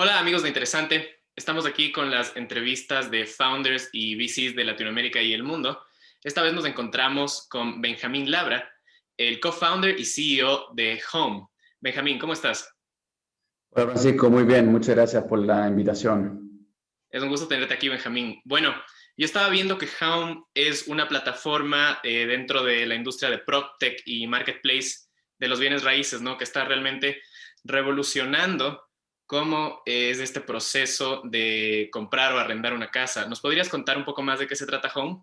Hola amigos de Interesante, estamos aquí con las entrevistas de founders y VCs de Latinoamérica y el mundo. Esta vez nos encontramos con Benjamín Labra, el co-founder y CEO de Home. Benjamín, ¿cómo estás? Hola Francisco, muy bien, muchas gracias por la invitación. Es un gusto tenerte aquí, Benjamín. Bueno, yo estaba viendo que Home es una plataforma eh, dentro de la industria de PropTech y Marketplace de los bienes raíces, ¿no? Que está realmente revolucionando cómo es este proceso de comprar o arrendar una casa. ¿Nos podrías contar un poco más de qué se trata Home?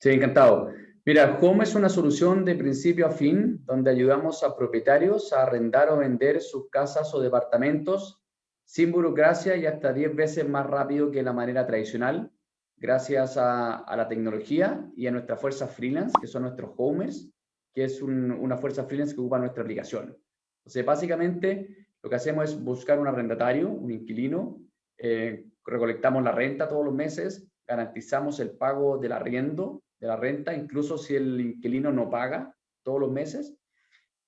Sí, encantado. Mira, Home es una solución de principio a fin donde ayudamos a propietarios a arrendar o vender sus casas o departamentos sin burocracia y hasta 10 veces más rápido que la manera tradicional, gracias a, la tecnología y a nuestra fuerza freelance, que son nuestros homers, que es una fuerza freelance que ocupa nuestra aplicación. Entonces, básicamente, lo que hacemos es buscar un arrendatario, un inquilino, eh, recolectamos la renta todos los meses, garantizamos el pago del arriendo, de la renta, incluso si el inquilino no paga todos los meses,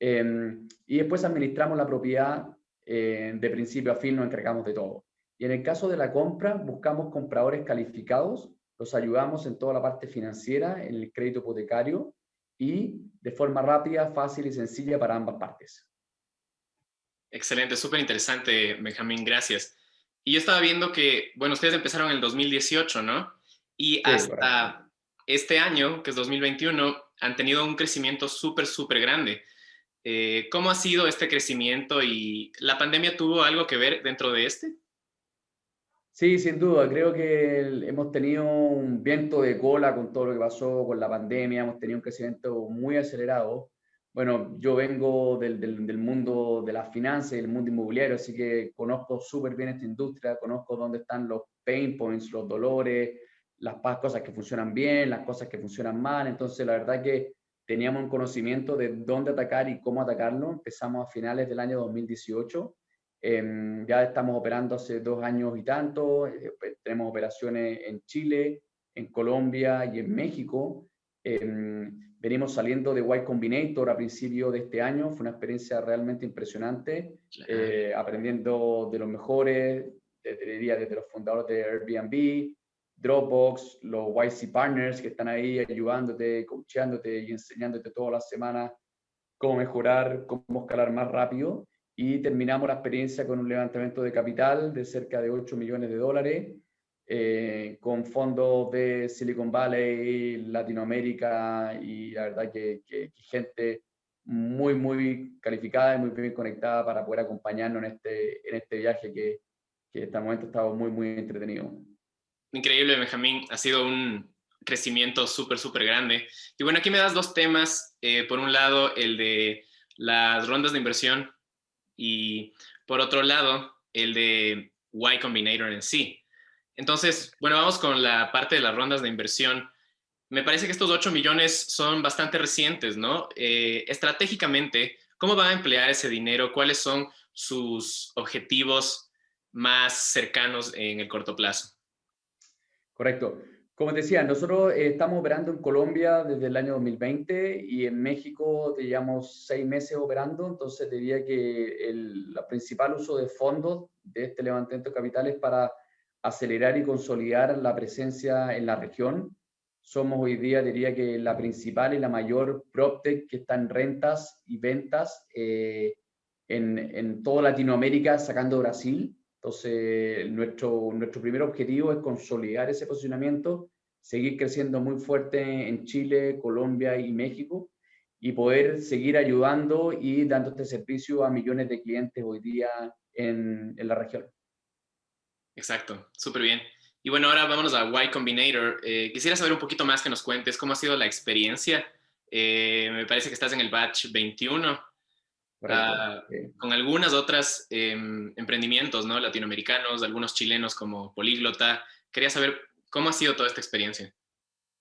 em, y después administramos la propiedad eh, de principio a fin, nos encargamos de todo. Y en el caso de la compra, buscamos compradores calificados, los ayudamos en toda la parte financiera, en el crédito hipotecario, y de forma rápida, fácil y sencilla para ambas partes. Excelente, súper interesante, Benjamín, gracias. Y yo estaba viendo que, bueno, ustedes empezaron en el 2018, ¿no? Y hasta este año, que es 2021, han tenido un crecimiento súper, súper grande. Eh, ¿Cómo ha sido este crecimiento y la pandemia tuvo algo que ver dentro de este? Sí, sin duda. Creo que hemos tenido un viento de cola con todo lo que pasó con la pandemia. Hemos tenido un crecimiento muy acelerado bueno, yo vengo del, del, mundo de las finanzas y del mundo inmobiliario, así que conozco súper bien esta industria, conozco dónde están los pain points, los dolores, las cosas que funcionan bien, las cosas que funcionan mal. Entonces, la verdad que teníamos un conocimiento de dónde atacar y cómo atacarlo. Empezamos a finales del año 2018. Em, ya estamos operando hace dos años y tanto. Eh, pues, tenemos operaciones en Chile, en Colombia y en México. Em, venimos saliendo de Y Combinator a principio de este año, fue una experiencia realmente impresionante, eh, aprendiendo de los mejores, diría desde los fundadores de Airbnb, Dropbox, los YC Partners que están ahí ayudándote, coachándote y enseñándote todas las semanas cómo mejorar, cómo escalar más rápido. Y terminamos la experiencia con un levantamiento de capital de cerca de 8 millones de dólares, eh, con fondos de Silicon Valley, Latinoamérica y la verdad que, gente muy, muy calificada y muy bien conectada para poder acompañarnos en este, en este viaje que, que hasta el momento ha muy, muy entretenido. Increíble, Benjamín. Ha sido un crecimiento súper, súper grande. Y bueno, aquí me das dos temas. Eh, por un lado, el de las rondas de inversión y por otro lado, el de Y Combinator en sí. Entonces, bueno, vamos con la parte de las rondas de inversión. Me parece que estos 8 millones son bastante recientes, ¿no? Eh, estratégicamente, ¿cómo van a emplear ese dinero? ¿Cuáles son sus objetivos más cercanos en el corto plazo? Correcto. Como te decía, nosotros eh, estamos operando en Colombia desde el año 2020 y en México llevamos seis meses operando, entonces diría que el principal uso de fondos de este levantamiento de capital es para acelerar y consolidar la presencia en la región. Somos hoy día, diría que la principal y la mayor PropTech que está en rentas y ventas eh, en, en, toda Latinoamérica, sacando Brasil. Entonces, nuestro, nuestro primer objetivo es consolidar ese posicionamiento, seguir creciendo muy fuerte en Chile, Colombia y México y poder seguir ayudando y dando este servicio a millones de clientes hoy día en, en la región. Exacto, súper bien. Y bueno, ahora vámonos a Y Combinator. Eh, quisiera saber un poquito más que nos cuentes cómo ha sido la experiencia. Eh, me parece que estás en el batch 21, ah, con algunas otras em, emprendimientos ¿no? latinoamericanos, algunos chilenos como Políglota. Quería saber cómo ha sido toda esta experiencia.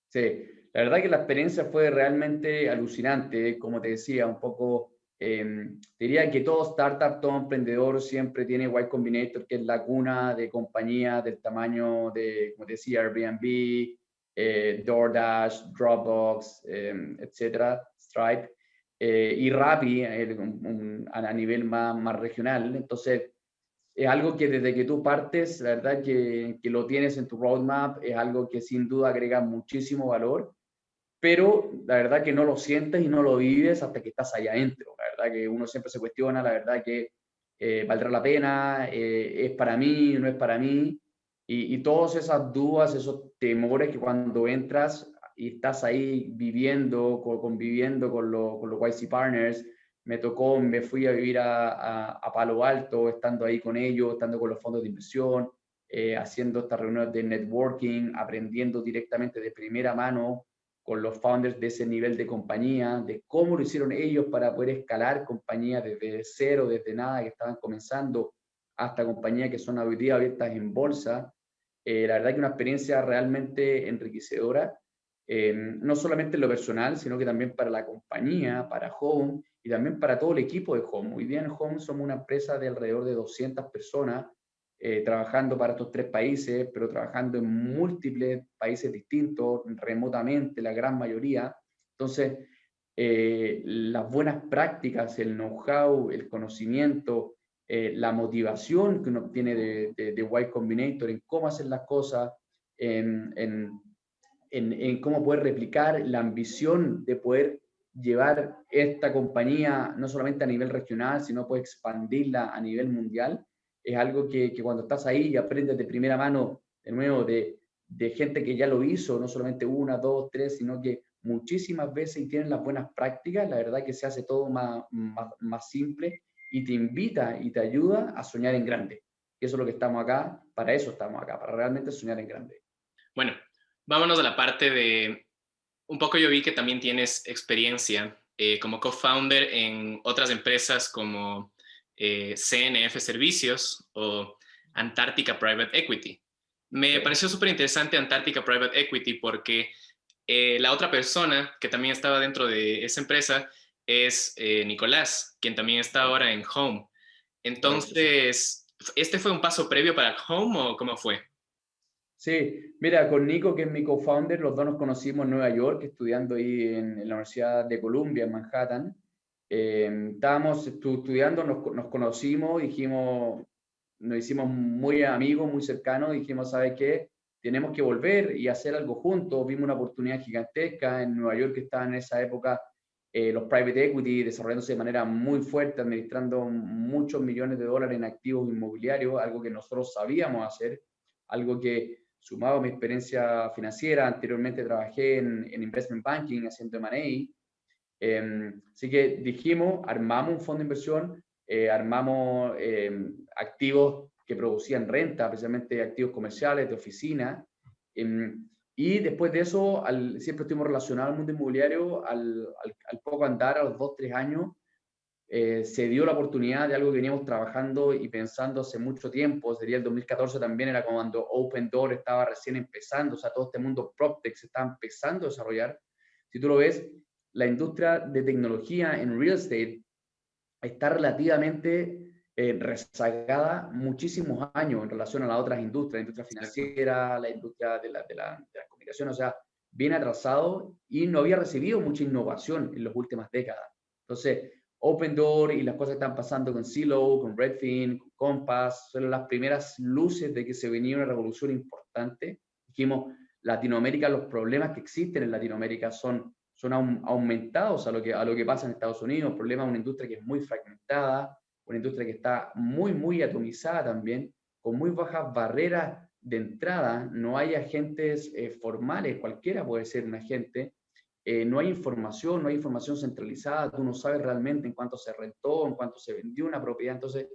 Sí, la verdad que la experiencia fue realmente alucinante. Como te decía, un poco Em, diría que todo startup, todo emprendedor siempre tiene Y Combinator, que es la cuna de compañías del tamaño de, como decía, Airbnb, eh, DoorDash, Dropbox, eh, etcétera, Stripe, eh, y Rappi a nivel más, más regional. Entonces, es algo que desde que tú partes, la verdad que, que, lo tienes en tu roadmap, es algo que sin duda agrega muchísimo valor, pero la verdad que no lo sientes y no lo vives hasta que estás allá adentro. La verdad que uno siempre se cuestiona, la verdad que eh, valdrá la pena, eh, es para mí, no es para mí, y, y todas esas dudas, esos temores que cuando entras y estás ahí viviendo, conviviendo con, con los YC Partners, me tocó, me fui a vivir a, a, Palo Alto, estando ahí con ellos, estando con los fondos de inversión, eh, haciendo estas reuniones de networking, aprendiendo directamente de primera mano con los founders de ese nivel de compañía, de cómo lo hicieron ellos para poder escalar compañías desde cero, desde nada, que estaban comenzando, hasta compañías que son hoy día abiertas en bolsa. Eh, la verdad que una experiencia realmente enriquecedora, no solamente en lo personal, sino que también para la compañía, para Home, y también para todo el equipo de Home. Hoy día en Home somos una empresa de alrededor de 200 personas eh, trabajando para estos tres países, pero trabajando en múltiples países distintos, remotamente, la gran mayoría. Entonces, eh, las buenas prácticas, el know-how, el conocimiento, eh, la motivación que uno obtiene de, de, de, Y Combinator en cómo hacer las cosas, en, en, en, en cómo poder replicar, la ambición de poder llevar esta compañía no solamente a nivel regional, sino puede expandirla a nivel mundial, es algo que, que, cuando estás ahí y aprendes de primera mano, de nuevo, de, de, gente que ya lo hizo, no solamente una, dos, tres, sino que muchísimas veces y tienen las buenas prácticas, la verdad que se hace todo más, más, más simple y te invita y te ayuda a soñar en grande. Eso es lo que estamos acá, para eso estamos acá, para realmente soñar en grande. Bueno, vámonos a la parte de un poco yo vi que también tienes experiencia eh, como co-founder en otras empresas como eh, CNF Servicios o Antártica Private Equity. Me pareció súper interesante Antártica Private Equity porque eh, la otra persona que también estaba dentro de esa empresa es Nicolás, quien también está ahora en Home. Entonces, ¿este fue un paso previo para Home o cómo fue? Sí, mira, con Nico, que es mi co-founder, los dos nos conocimos en Nueva York, estudiando ahí en, la Universidad de Columbia, en Manhattan. Eh, estábamos estudiando, nos, nos, conocimos, dijimos, nos hicimos muy amigos, muy cercanos, dijimos, ¿sabe qué? Tenemos que volver y hacer algo juntos. Vimos una oportunidad gigantesca en Nueva York, que estaba en esa época eh, los private equity desarrollándose de manera muy fuerte, administrando muchos millones de dólares en activos inmobiliarios, algo que nosotros sabíamos hacer, algo que sumado a mi experiencia financiera, anteriormente trabajé en, en investment banking haciendo M&A, eh, así que dijimos, armamos un fondo de inversión, eh, armamos eh, activos que producían renta, precisamente activos comerciales, de oficina, em, y después de eso, al, siempre estuvimos relacionados al mundo inmobiliario, al, al, al poco andar, a los dos, tres años, eh, se dio la oportunidad de algo que veníamos trabajando y pensando hace mucho tiempo, sería el 2014 también, era cuando Open Door estaba recién empezando, o sea, todo este mundo PropTech se estaba empezando a desarrollar. Si tú lo ves, la industria de tecnología en real estate está relativamente eh, rezagada muchísimos años en relación a las otras industrias, la industria financiera, la industria de la, de la, de la comunicación, o sea, bien atrasado y no había recibido mucha innovación en las últimas décadas. Entonces, Open Door y las cosas que están pasando con Silo, con Redfin, con Compass, son las primeras luces de que se venía una revolución importante. Dijimos, Latinoamérica, los problemas que existen en Latinoamérica son, son aumentados a lo, que, a lo que pasa en Estados Unidos, problemas de una industria que es muy fragmentada, una industria que está muy, muy atomizada también, con muy bajas barreras de entrada, no hay agentes eh, formales, cualquiera puede ser un agente, eh, no hay información, no hay información centralizada, tú no sabes realmente en cuánto se rentó, en cuánto se vendió una propiedad, entonces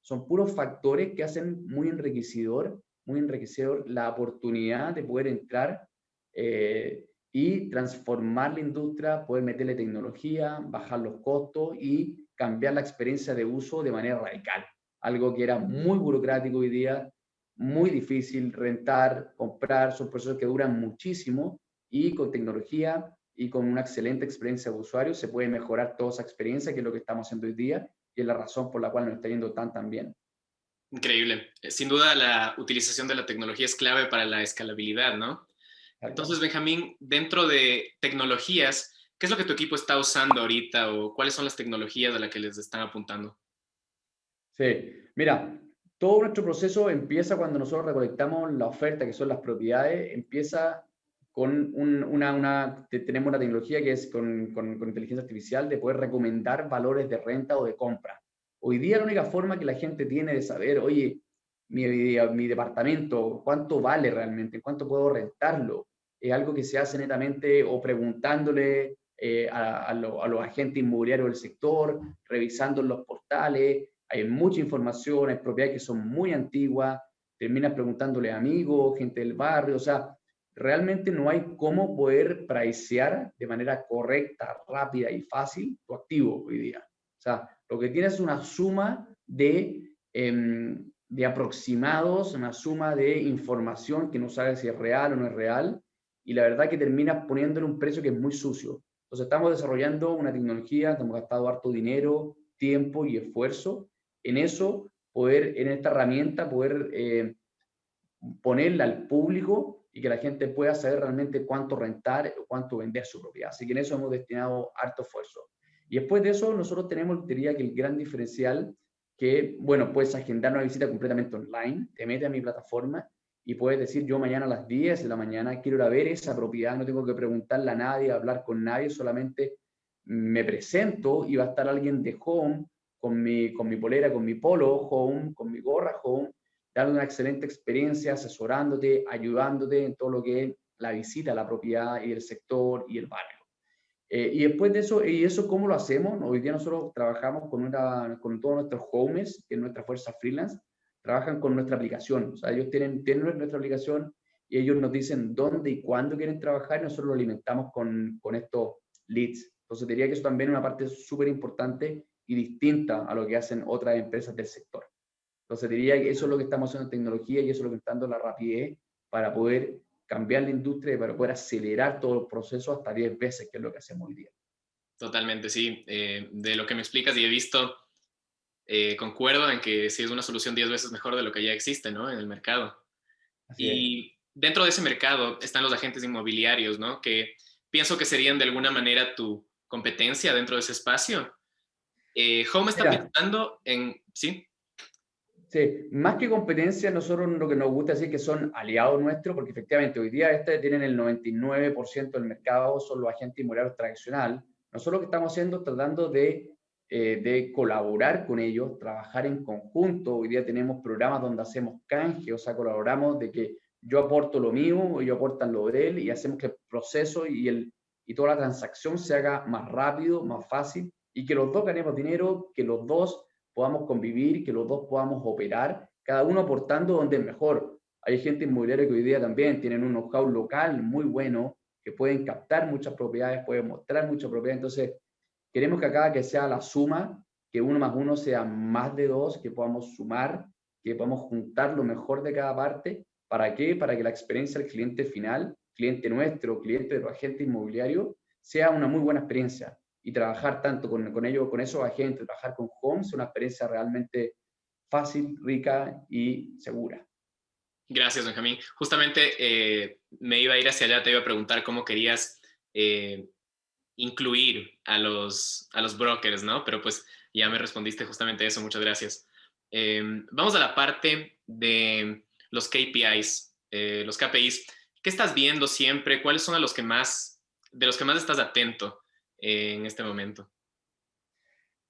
son puros factores que hacen muy enriquecedor, muy enriquecedor la oportunidad de poder entrar eh, y transformar la industria, poder meterle tecnología, bajar los costos y cambiar la experiencia de uso de manera radical. Algo que era muy burocrático hoy día, muy difícil rentar, comprar, son procesos que duran muchísimo y con tecnología y con una excelente experiencia de usuario se puede mejorar toda esa experiencia, que es lo que estamos haciendo hoy día y es la razón por la cual nos está yendo tan tan bien. Increíble. Eh, sin duda la utilización de la tecnología es clave para la escalabilidad, ¿no? Entonces, Benjamín, dentro de tecnologías, ¿qué es lo que tu equipo está usando ahorita o cuáles son las tecnologías a las que les están apuntando? Sí, mira, todo nuestro proceso empieza cuando nosotros recolectamos la oferta, que son las propiedades, empieza con una, una, tenemos una tecnología que es con, con, con, inteligencia artificial de poder recomendar valores de renta o de compra. Hoy día la única forma que la gente tiene de saber, oye, mi, mi departamento, cuánto vale realmente, cuánto puedo rentarlo, es algo que se hace netamente o preguntándole eh, a, a, los agentes inmobiliarios del sector, revisando los portales, hay mucha información, hay propiedades que son muy antiguas, terminas preguntándole a amigos, gente del barrio, o sea, realmente no hay cómo poder pricear de manera correcta, rápida y fácil tu activo hoy día. O sea, lo que tienes es una suma de, em, de aproximados, una suma de información que no sabes si es real o no es real, y la verdad que terminas poniéndole un precio que es muy sucio. Entonces estamos desarrollando una tecnología, hemos gastado harto dinero, tiempo y esfuerzo en eso, poder, en esta herramienta, poder eh, ponerla al público y que la gente pueda saber realmente cuánto rentar o cuánto vender su propiedad. Así que en eso hemos destinado harto esfuerzo. Y después de eso, nosotros tenemos, diría que el gran diferencial, que, bueno, puedes agendar una visita completamente online, te metes a mi plataforma y puedes decir, yo mañana a las 10 de la mañana quiero ir a ver esa propiedad, no tengo que preguntarle a nadie, hablar con nadie, solamente me presento y va a estar alguien de home con mi, con mi polera, con mi polo home, con mi gorra home, dando una excelente experiencia, asesorándote, ayudándote en todo lo que es la visita a la propiedad y el sector y el barrio. Eh, y después de eso, ¿y eso cómo lo hacemos? Hoy día nosotros trabajamos con, una, con todos nuestros homes, que es nuestra fuerza freelance, trabajan con nuestra aplicación. O sea, ellos tienen, tienen nuestra aplicación y ellos nos dicen dónde y cuándo quieren trabajar y nosotros lo alimentamos con, con estos leads. Entonces diría que eso también es una parte súper importante y distinta a lo que hacen otras empresas del sector. Entonces diría que eso es lo que estamos haciendo en tecnología y eso es lo que está dando la rapidez para poder cambiar la industria y para poder acelerar todo el proceso hasta 10 veces, que es lo que hacemos hoy día. Totalmente, sí. Eh, de lo que me explicas y he visto, eh, concuerdo en que sí es una solución 10 veces mejor de lo que ya existe ¿no? en el mercado. y dentro de ese mercado están los agentes inmobiliarios, ¿no? que pienso que serían de alguna manera tu competencia dentro de ese espacio. Eh, Home está pensando en... ¿Sí? Sí, más que competencia, nosotros lo que nos gusta decir que son aliados nuestros, porque efectivamente hoy día este tienen el 99% del mercado, son los agentes inmobiliarios tradicional. Nosotros lo que estamos haciendo es tratando de, eh, de colaborar con ellos, trabajar en conjunto. Hoy día tenemos programas donde hacemos canje, o sea, colaboramos de que yo aporto lo mío, ellos aportan lo de él y hacemos que el proceso y, el, y toda la transacción se haga más rápido, más fácil y que los dos ganemos dinero, que los dos podamos convivir, que los dos podamos operar, cada uno aportando donde es mejor. Hay gente inmobiliaria que hoy día también tienen un know-how local muy bueno, que pueden captar muchas propiedades, pueden mostrar muchas propiedades. Entonces, queremos que acá que sea la suma, que uno más uno sea más de dos, que podamos sumar, que podamos juntar lo mejor de cada parte. ¿Para qué? Para que la experiencia del cliente final, cliente nuestro, cliente de los agentes inmobiliarios, sea una muy buena experiencia y trabajar tanto con, con ellos, con esos agentes, trabajar con Homes, es una experiencia realmente fácil, rica y segura. Gracias, Benjamín. Justamente eh, me iba a ir hacia allá, te iba a preguntar cómo querías eh, incluir a los, a los brokers, ¿no? Pero pues ya me respondiste justamente eso, muchas gracias. Em, vamos a la parte de los KPIs, eh, los KPIs. ¿Qué estás viendo siempre? ¿Cuáles son a los que más, de los que más estás atento? En este momento.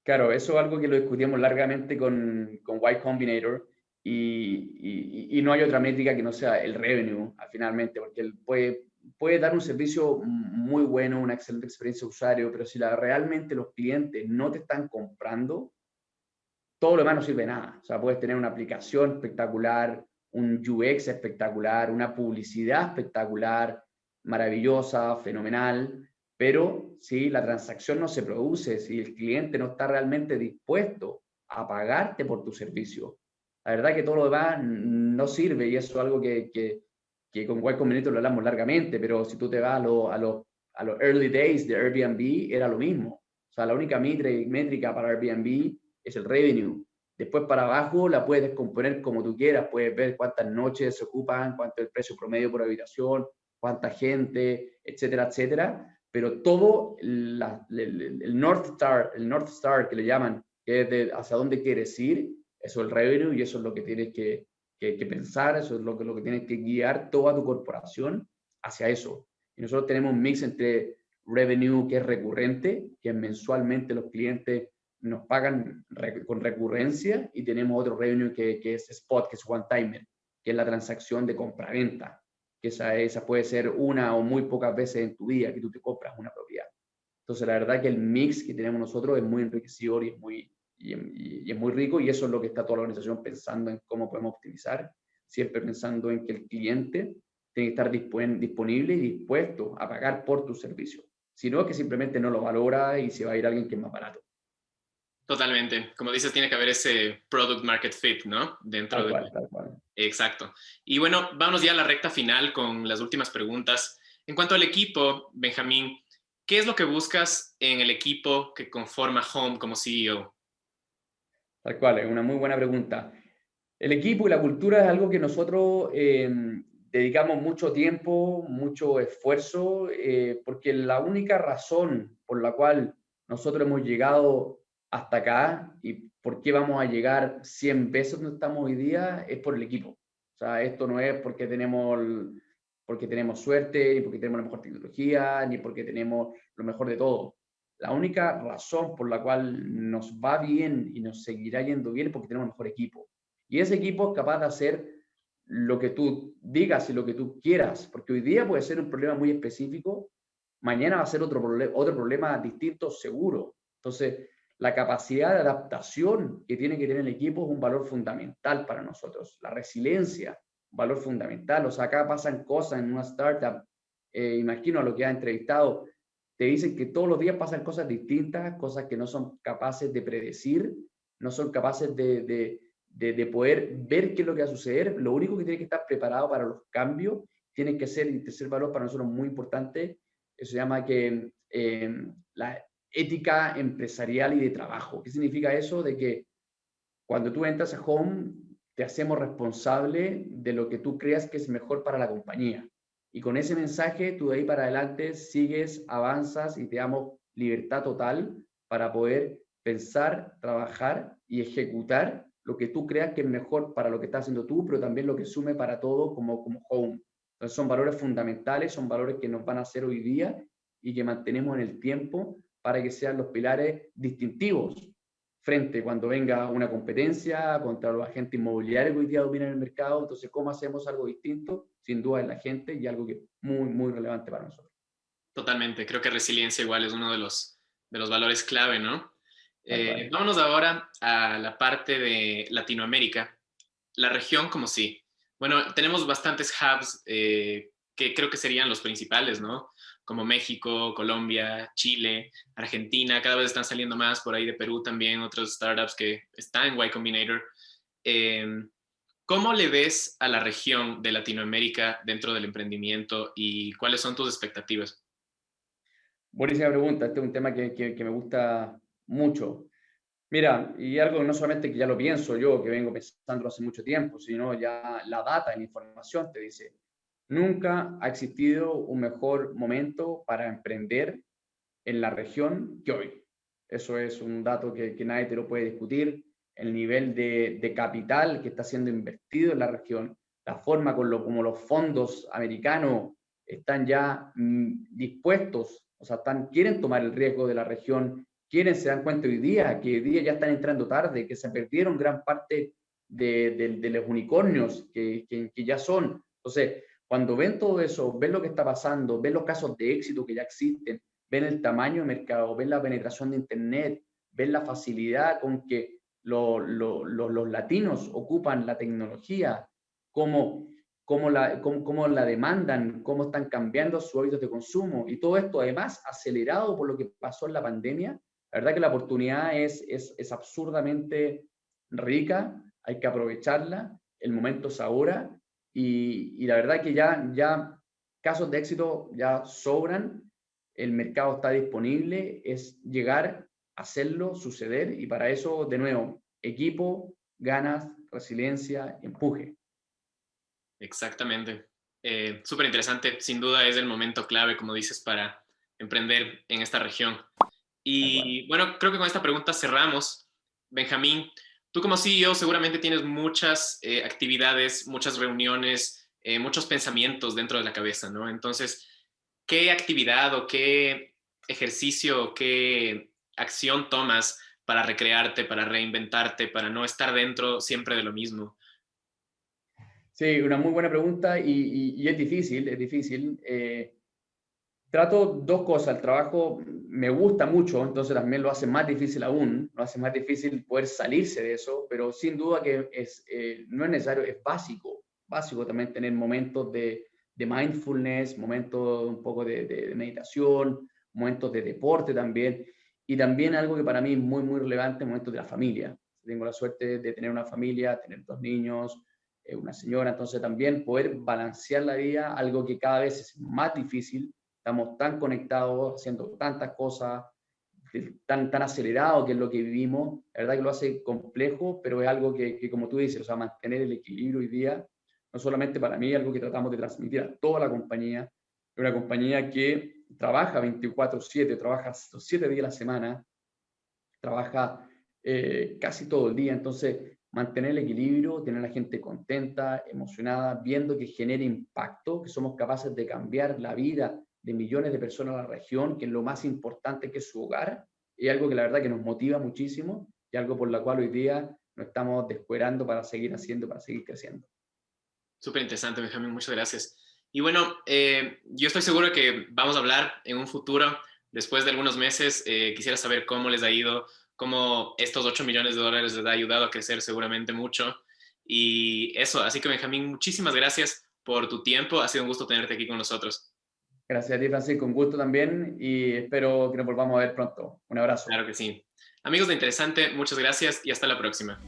Claro, eso es algo que lo discutimos largamente con, con Y Combinator y, y, no hay otra métrica que no sea el revenue, finalmente, porque él puede, puede dar un servicio muy bueno, una excelente experiencia de usuario, pero si la, realmente los clientes no te están comprando, todo lo demás no sirve de nada. O sea, puedes tener una aplicación espectacular, un UX espectacular, una publicidad espectacular, maravillosa, fenomenal, pero si la transacción no se produce, si el cliente no está realmente dispuesto a pagarte por tu servicio, la verdad que todo lo demás no sirve y eso es algo que, que, que con cual conveniente lo hablamos largamente, pero si tú te vas a los a lo, a early days de Airbnb, era lo mismo. O sea, la única métrica para Airbnb es el revenue. Después para abajo la puedes descomponer como tú quieras, puedes ver cuántas noches se ocupan, cuánto es el precio promedio por habitación, cuánta gente, etcétera, etcétera pero todo el, North Star, el North Star que le llaman, que es de hacia dónde quieres ir, Eso es el revenue y eso es lo que tienes que, que, pensar, eso es lo que, lo que tienes que guiar toda tu corporación hacia eso. Y nosotros tenemos un mix entre revenue que es recurrente, que mensualmente los clientes nos pagan con recurrencia y tenemos otro revenue que, que, es spot, que es one timer, que es la transacción de compra-venta, que esa, esa puede ser una o muy pocas veces en tu día que tú te compras una propiedad. Entonces, la verdad que el mix que tenemos nosotros es muy enriquecedor y es muy, y, es muy rico y eso es lo que está toda la organización pensando en cómo podemos optimizar, siempre pensando en que el cliente tiene que estar disponible y dispuesto a pagar por tu servicio. Si no, que simplemente no lo valora y se va a ir alguien que es más barato. Totalmente. Como dices, tiene que haber ese product market fit, ¿no? Dentro de... tal cual. Exacto. Y bueno, vamos ya a la recta final con las últimas preguntas. En cuanto al equipo, Benjamín, ¿qué es lo que buscas en el equipo que conforma Home como CEO? Tal cual, es una muy buena pregunta. El equipo y la cultura es algo que nosotros eh, dedicamos mucho tiempo, mucho esfuerzo, eh, porque la única razón por la cual nosotros hemos llegado hasta acá y por qué vamos a llegar 100 veces donde estamos hoy día es por el equipo. O sea, esto no es porque tenemos, porque tenemos suerte, ni porque tenemos la mejor tecnología, ni porque tenemos lo mejor de todo. La única razón por la cual nos va bien y nos seguirá yendo bien es porque tenemos el mejor equipo. Y ese equipo es capaz de hacer lo que tú digas y lo que tú quieras, porque hoy día puede ser un problema muy específico, mañana va a ser otro, otro problema distinto seguro. Entonces, la capacidad de adaptación que tiene que tener el equipo es un valor fundamental para nosotros. La resiliencia, un valor fundamental. O sea, acá pasan cosas en una startup, eh, imagino a lo que ha entrevistado, te dicen que todos los días pasan cosas distintas, cosas que no son capaces de predecir, no son capaces de, de, de, poder ver qué es lo que va a suceder. Lo único que tiene que estar preparado para los cambios tiene que ser, el tercer valor para nosotros muy importante, eso se llama que eh, la ética empresarial y de trabajo. ¿Qué significa eso? De que cuando tú entras a Home, te hacemos responsable de lo que tú creas que es mejor para la compañía. Y con ese mensaje, tú de ahí para adelante sigues, avanzas y te damos libertad total para poder pensar, trabajar y ejecutar lo que tú creas que es mejor para lo que estás haciendo tú, pero también lo que sume para todo como, como home. Entonces son valores fundamentales, son valores que nos van a hacer hoy día y que mantenemos en el tiempo para que sean los pilares distintivos frente cuando venga una competencia contra los agentes inmobiliarios que hoy día dominan el mercado. Entonces, ¿cómo hacemos algo distinto? Sin duda es la gente y algo que es muy, muy relevante para nosotros. Totalmente. Creo que resiliencia igual es uno de los, de los valores clave, ¿no? Eh, vámonos ahora a la parte de Latinoamérica. La región como sí. Bueno, tenemos bastantes hubs eh, que creo que serían los principales, ¿no? Como México, Colombia, Chile, Argentina, cada vez están saliendo más, por ahí de Perú también, otros startups que están en Y Combinator. Em, ¿Cómo le ves a la región de Latinoamérica dentro del emprendimiento y cuáles son tus expectativas? Buenísima pregunta, este es un tema que, que, me gusta mucho. Mira, y algo no solamente que ya lo pienso yo, que vengo pensando hace mucho tiempo, sino ya la data, la información te dice, Nunca ha existido un mejor momento para emprender en la región que hoy. Eso es un dato que, nadie te lo puede discutir. El nivel de, capital que está siendo invertido en la región, la forma con lo, como los fondos americanos están ya mm, dispuestos, o sea, quieren tomar el riesgo de la región, quieren, se dan cuenta hoy día que hoy día ya están entrando tarde, que se perdieron gran parte de, los unicornios que, que ya son. Entonces, cuando ven todo eso, ven lo que está pasando, ven los casos de éxito que ya existen, ven el tamaño de mercado, ven la penetración de Internet, ven la facilidad con que los latinos ocupan la tecnología, cómo, cómo, la, cómo, la demandan, cómo están cambiando sus hábitos de consumo. Y todo esto además acelerado por lo que pasó en la pandemia. La verdad que la oportunidad es, es, es absurdamente rica, hay que aprovecharla, el momento es ahora y, la verdad que ya, ya casos de éxito ya sobran, el mercado está disponible, es llegar, hacerlo, suceder y para eso, de nuevo, equipo, ganas, resiliencia, empuje. Exactamente. Eh, Súper interesante. Sin duda es el momento clave, como dices, para emprender en esta región. Y bueno, creo que con esta pregunta cerramos. Benjamín, tú como CEO seguramente tienes muchas eh, actividades, muchas reuniones, eh, muchos pensamientos dentro de la cabeza, ¿no? Entonces, ¿qué actividad o qué ejercicio, qué acción tomas para recrearte, para reinventarte, para no estar dentro siempre de lo mismo? Sí, una muy buena pregunta y, es difícil, es difícil. Eh, trato dos cosas. El trabajo me gusta mucho, entonces también lo hace más difícil aún, lo hace más difícil poder salirse de eso, pero sin duda que es, eh, no es necesario, es básico, básico también tener momentos de, de mindfulness, momentos un poco de, de, meditación, momentos de deporte también, y también algo que para mí es muy, muy relevante, momentos de la familia. Tengo la suerte de tener una familia, tener dos niños, eh, una señora, entonces también poder balancear la vida, algo que cada vez es más difícil, estamos tan conectados, haciendo tantas cosas, tan, tan acelerado que es lo que vivimos, la verdad que lo hace complejo, pero es algo que, que, como tú dices, o sea, mantener el equilibrio hoy día, no solamente para mí, es algo que tratamos de transmitir a toda la compañía, es una compañía que trabaja 24/7, trabaja 7 días a la semana, trabaja eh, casi todo el día, entonces mantener el equilibrio, tener a la gente contenta, emocionada, viendo que genera impacto, que somos capaces de cambiar la vida de millones de personas en la región, que es lo más importante que es su hogar, es algo que la verdad que nos motiva muchísimo y algo por la cual hoy día nos estamos descuerando para seguir haciendo, para seguir creciendo. Súper interesante, Benjamín, muchas gracias. Y bueno, eh, yo estoy seguro que vamos a hablar en un futuro, después de algunos meses, eh, quisiera saber cómo les ha ido, cómo estos 8 millones de dólares les ha ayudado a crecer seguramente mucho. Y eso, así que Benjamín, muchísimas gracias por tu tiempo, ha sido un gusto tenerte aquí con nosotros. Gracias a ti, Francisco. Un gusto también y espero que nos volvamos a ver pronto. Un abrazo. Claro que sí. Amigos de Interesante, muchas gracias y hasta la próxima.